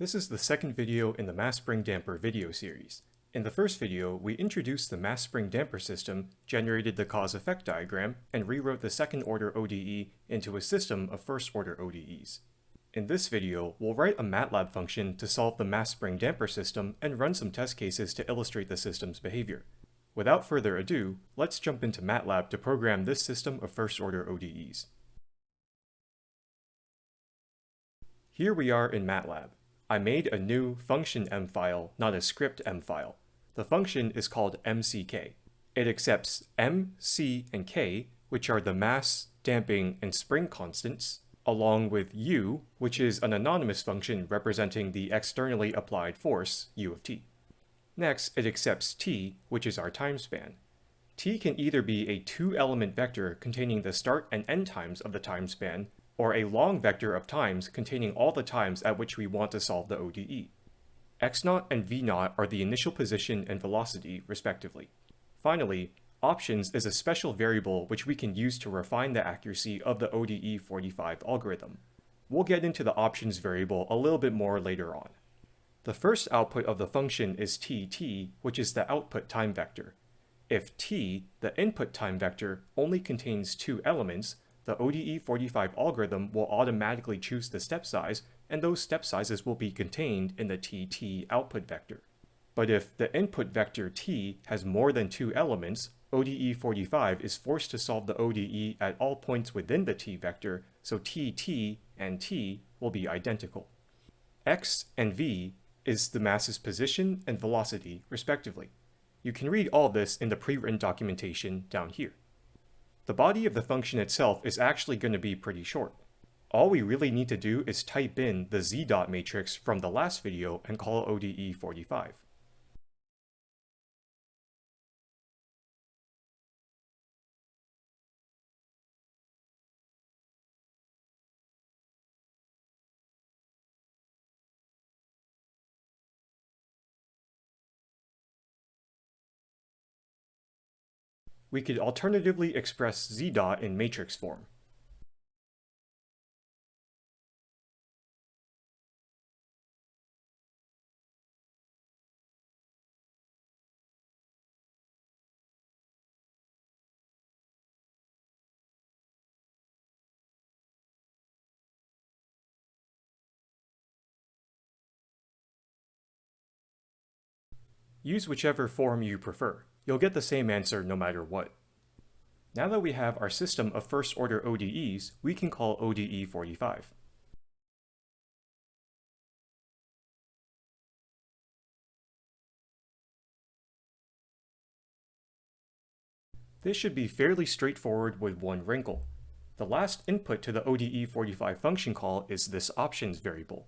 This is the second video in the mass spring damper video series. In the first video, we introduced the mass spring damper system, generated the cause-effect diagram, and rewrote the second-order ODE into a system of first-order ODEs. In this video, we'll write a MATLAB function to solve the mass spring damper system and run some test cases to illustrate the system's behavior. Without further ado, let's jump into MATLAB to program this system of first-order ODEs. Here we are in MATLAB. I made a new function m file, not a script m file. The function is called mck. It accepts m, c, and k, which are the mass, damping, and spring constants, along with u, which is an anonymous function representing the externally applied force, u of t. Next, it accepts t, which is our time span. t can either be a two-element vector containing the start and end times of the time span, or a long vector of times containing all the times at which we want to solve the ODE. x0 and v0 are the initial position and velocity, respectively. Finally, options is a special variable which we can use to refine the accuracy of the ODE 45 algorithm. We'll get into the options variable a little bit more later on. The first output of the function is tt, which is the output time vector. If t, the input time vector, only contains two elements, the ODE45 algorithm will automatically choose the step size, and those step sizes will be contained in the TT output vector. But if the input vector t has more than two elements, ODE45 is forced to solve the ODE at all points within the t vector, so tt and t will be identical. x and v is the mass's position and velocity, respectively. You can read all this in the pre-written documentation down here. The body of the function itself is actually going to be pretty short. All we really need to do is type in the z dot matrix from the last video and call ODE45. We could alternatively express z dot in matrix form. Use whichever form you prefer. You'll get the same answer no matter what. Now that we have our system of first-order ODEs, we can call ODE 45. This should be fairly straightforward with one wrinkle. The last input to the ODE45 function call is this options variable.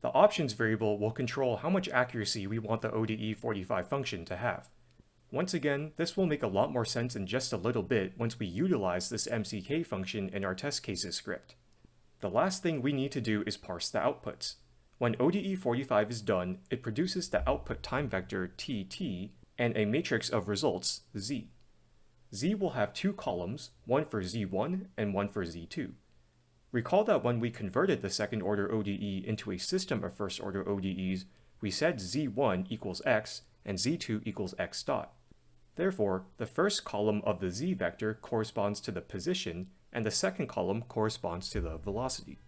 The options variable will control how much accuracy we want the ODE45 function to have. Once again, this will make a lot more sense in just a little bit once we utilize this MCK function in our test cases script. The last thing we need to do is parse the outputs. When ODE45 is done, it produces the output time vector TT and a matrix of results, Z. Z will have two columns, one for Z1 and one for Z2. Recall that when we converted the second order ODE into a system of first order ODEs, we said Z1 equals X and Z2 equals X dot. Therefore, the first column of the Z vector corresponds to the position and the second column corresponds to the velocity.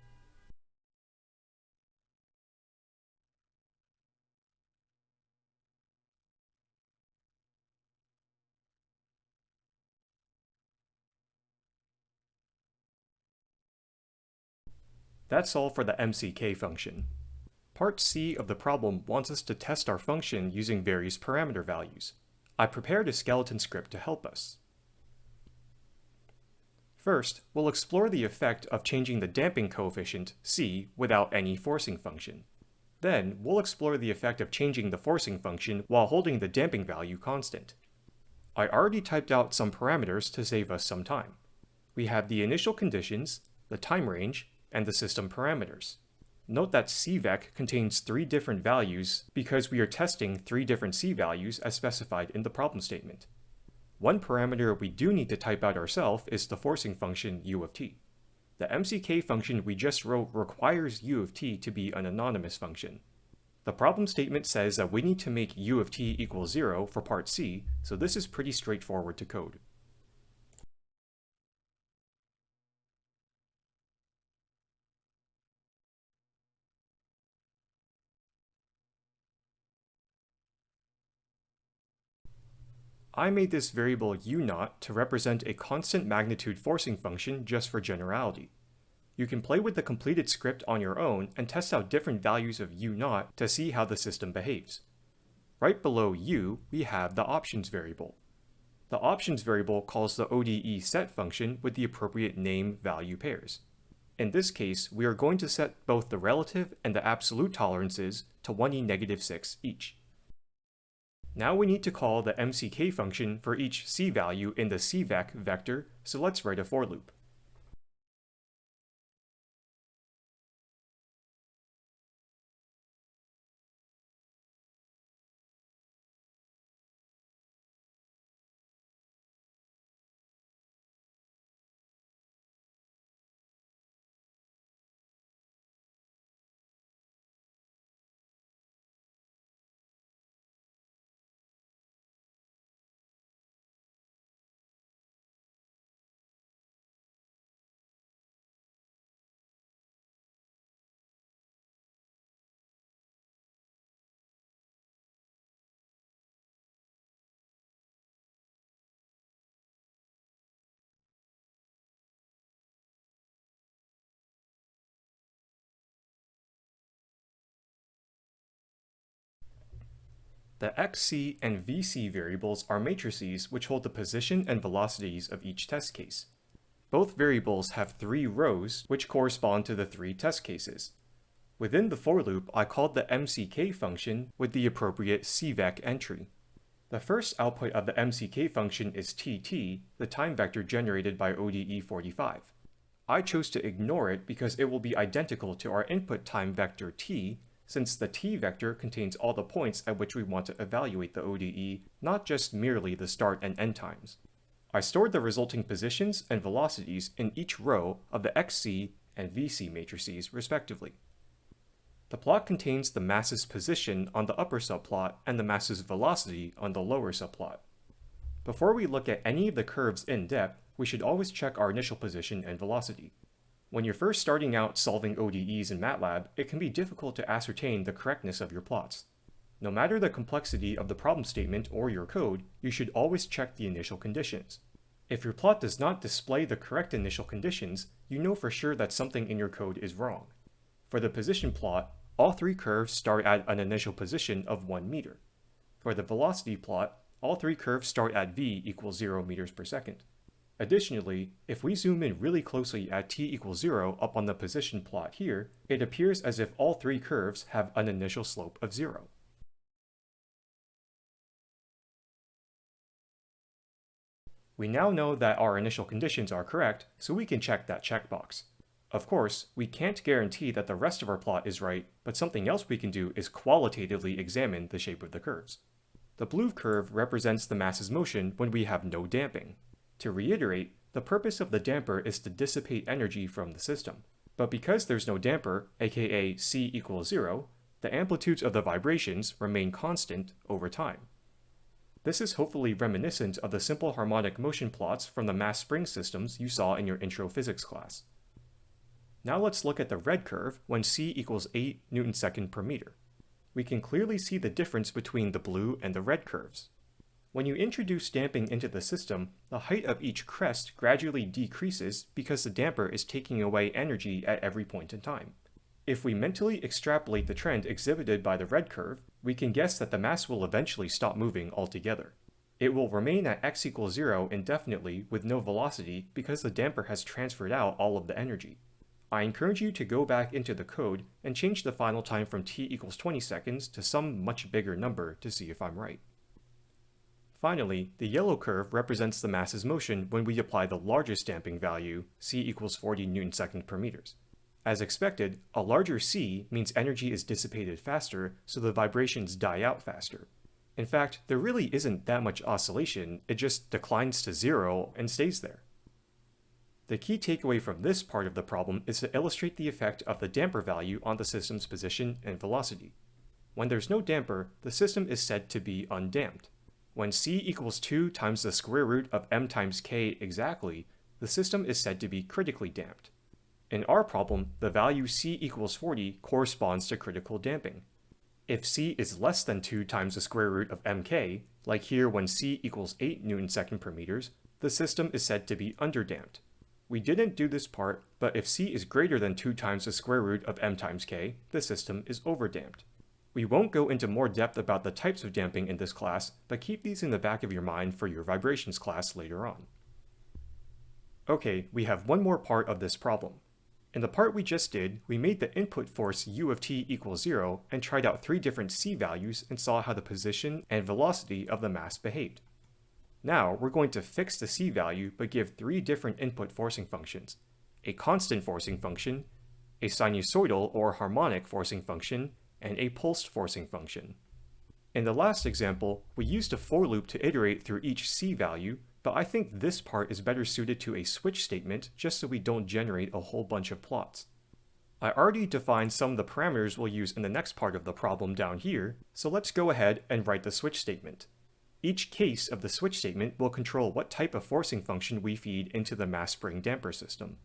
That's all for the MCK function. Part C of the problem wants us to test our function using various parameter values. I prepared a skeleton script to help us. First, we'll explore the effect of changing the damping coefficient, c, without any forcing function. Then, we'll explore the effect of changing the forcing function while holding the damping value constant. I already typed out some parameters to save us some time. We have the initial conditions, the time range, and the system parameters. Note that CVEC contains three different values because we are testing three different C values as specified in the problem statement. One parameter we do need to type out ourselves is the forcing function u of t. The MCK function we just wrote requires u of t to be an anonymous function. The problem statement says that we need to make u of t equal 0 for part C, so this is pretty straightforward to code. I made this variable u 0 to represent a constant magnitude forcing function just for generality. You can play with the completed script on your own and test out different values of u 0 to see how the system behaves. Right below u, we have the options variable. The options variable calls the ODE set function with the appropriate name-value pairs. In this case, we are going to set both the relative and the absolute tolerances to 1e negative 6 each. Now we need to call the mck function for each c value in the cvec vector, so let's write a for loop. The xc and vc variables are matrices which hold the position and velocities of each test case. Both variables have three rows which correspond to the three test cases. Within the for loop, I called the mck function with the appropriate cvec entry. The first output of the mck function is tt, the time vector generated by ODE45. I chose to ignore it because it will be identical to our input time vector t, since the t vector contains all the points at which we want to evaluate the ODE, not just merely the start and end times. I stored the resulting positions and velocities in each row of the XC and VC matrices, respectively. The plot contains the mass's position on the upper subplot and the mass's velocity on the lower subplot. Before we look at any of the curves in depth, we should always check our initial position and velocity. When you're first starting out solving ODEs in MATLAB, it can be difficult to ascertain the correctness of your plots. No matter the complexity of the problem statement or your code, you should always check the initial conditions. If your plot does not display the correct initial conditions, you know for sure that something in your code is wrong. For the position plot, all three curves start at an initial position of 1 meter. For the velocity plot, all three curves start at v equals 0 meters per second. Additionally, if we zoom in really closely at t equals 0 up on the position plot here, it appears as if all three curves have an initial slope of 0. We now know that our initial conditions are correct, so we can check that checkbox. Of course, we can't guarantee that the rest of our plot is right, but something else we can do is qualitatively examine the shape of the curves. The blue curve represents the mass's motion when we have no damping. To reiterate, the purpose of the damper is to dissipate energy from the system. But because there's no damper, aka c equals 0, the amplitudes of the vibrations remain constant over time. This is hopefully reminiscent of the simple harmonic motion plots from the mass spring systems you saw in your intro physics class. Now let's look at the red curve when c equals 8 newton second per meter. We can clearly see the difference between the blue and the red curves. When you introduce damping into the system, the height of each crest gradually decreases because the damper is taking away energy at every point in time. If we mentally extrapolate the trend exhibited by the red curve, we can guess that the mass will eventually stop moving altogether. It will remain at x equals 0 indefinitely with no velocity because the damper has transferred out all of the energy. I encourage you to go back into the code and change the final time from t equals 20 seconds to some much bigger number to see if I'm right. Finally, the yellow curve represents the mass's motion when we apply the largest damping value, c equals 40 newton second per meters. As expected, a larger c means energy is dissipated faster, so the vibrations die out faster. In fact, there really isn't that much oscillation, it just declines to zero and stays there. The key takeaway from this part of the problem is to illustrate the effect of the damper value on the system's position and velocity. When there's no damper, the system is said to be undamped. When c equals 2 times the square root of m times k exactly, the system is said to be critically damped. In our problem, the value c equals 40 corresponds to critical damping. If c is less than 2 times the square root of mk, like here when c equals 8 newton second per meters, the system is said to be underdamped. We didn't do this part, but if c is greater than 2 times the square root of m times k, the system is overdamped. We won't go into more depth about the types of damping in this class, but keep these in the back of your mind for your vibrations class later on. Okay, we have one more part of this problem. In the part we just did, we made the input force u of t equals 0 and tried out three different c values and saw how the position and velocity of the mass behaved. Now we're going to fix the c value but give three different input forcing functions, a constant forcing function, a sinusoidal or harmonic forcing function, and a pulsed forcing function. In the last example, we used a for loop to iterate through each c value but I think this part is better suited to a switch statement just so we don't generate a whole bunch of plots. I already defined some of the parameters we'll use in the next part of the problem down here, so let's go ahead and write the switch statement. Each case of the switch statement will control what type of forcing function we feed into the mass spring damper system.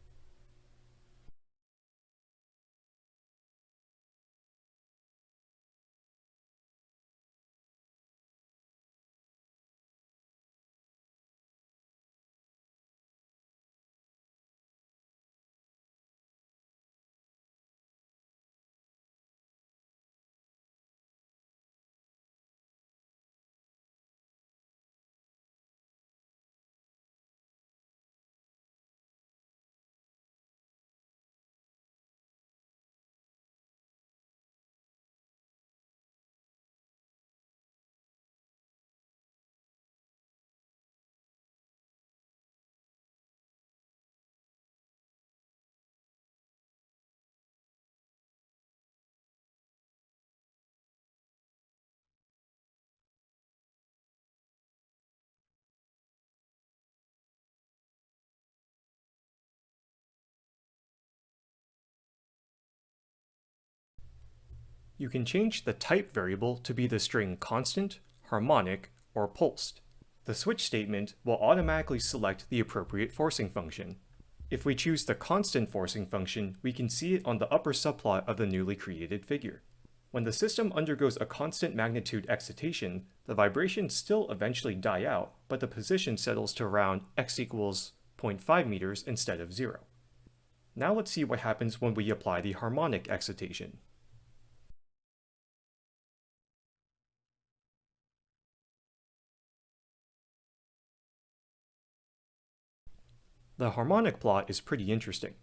You can change the type variable to be the string constant, harmonic, or pulsed. The switch statement will automatically select the appropriate forcing function. If we choose the constant forcing function, we can see it on the upper subplot of the newly created figure. When the system undergoes a constant magnitude excitation, the vibrations still eventually die out, but the position settles to around x equals 0.5 meters instead of 0. Now let's see what happens when we apply the harmonic excitation. The harmonic plot is pretty interesting.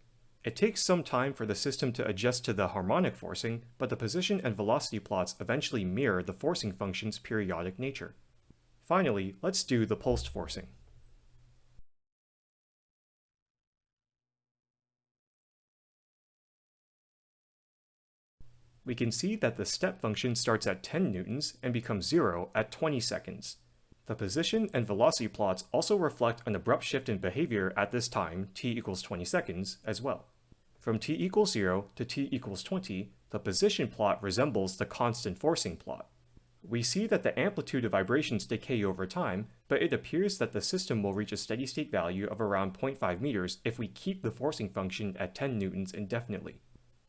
It takes some time for the system to adjust to the harmonic forcing, but the position and velocity plots eventually mirror the forcing function's periodic nature. Finally, let's do the pulsed forcing. We can see that the step function starts at 10 newtons and becomes 0 at 20 seconds, the position and velocity plots also reflect an abrupt shift in behavior at this time, t equals 20 seconds, as well. From t equals 0 to t equals 20, the position plot resembles the constant forcing plot. We see that the amplitude of vibrations decay over time, but it appears that the system will reach a steady state value of around 0.5 meters if we keep the forcing function at 10 newtons indefinitely.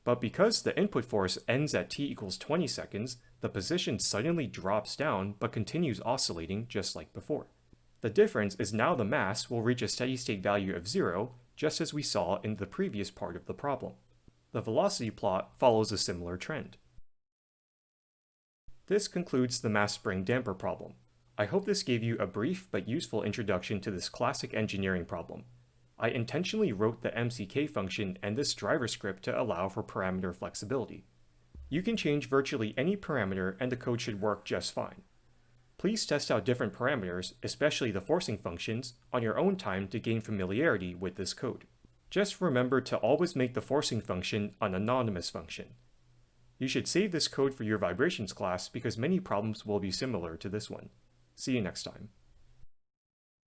But because the input force ends at t equals 20 seconds, the position suddenly drops down but continues oscillating just like before. The difference is now the mass will reach a steady state value of zero, just as we saw in the previous part of the problem. The velocity plot follows a similar trend. This concludes the mass spring damper problem. I hope this gave you a brief but useful introduction to this classic engineering problem. I intentionally wrote the MCK function and this driver script to allow for parameter flexibility. You can change virtually any parameter and the code should work just fine. Please test out different parameters, especially the forcing functions, on your own time to gain familiarity with this code. Just remember to always make the forcing function an anonymous function. You should save this code for your vibrations class because many problems will be similar to this one. See you next time.